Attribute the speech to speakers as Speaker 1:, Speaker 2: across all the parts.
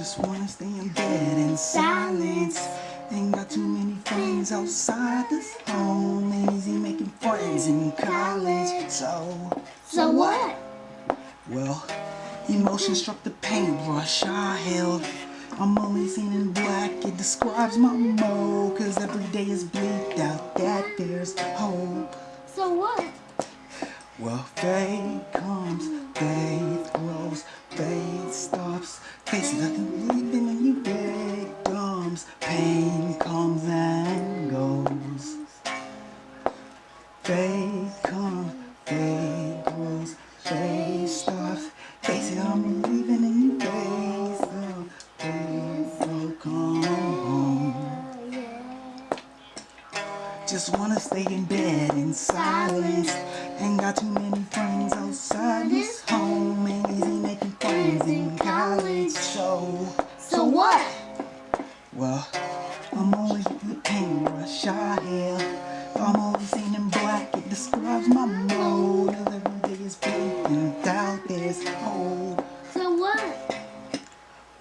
Speaker 1: Just wanna stay in bed in silence. Ain't got too many friends outside this home. Ain't easy making friends in college. So,
Speaker 2: So what?
Speaker 1: well, emotion struck the paintbrush I held. I'm only seen in black, it describes my mode. Cause every day is bleak out that there's hope.
Speaker 2: So what?
Speaker 1: Well, faith comes, faith Faith comes, faith grows, faith stops. Faith I'm believing in you, faith. will come home. Just wanna stay in bed in silence. Ain't got too many friends outside this home. Ain't easy making friends in college. So,
Speaker 2: So what?
Speaker 1: well, I'm always with paintbrush I have. I'm always seen. It describes my mode. Cause every day is bleak and doubt there's hope.
Speaker 2: So what?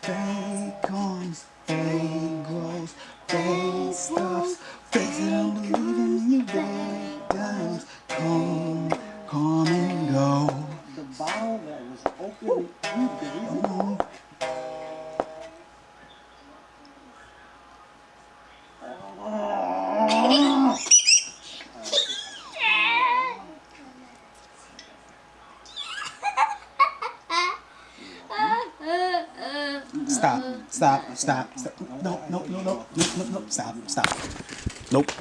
Speaker 1: Faith comes, faith grows, faith stops. Faith that I'm believing you victims come, come and go.
Speaker 3: The bottle that was open, you
Speaker 1: Stop, stop, stop, stop. No, no, no, no, no, no, no, stop, stop. Nope.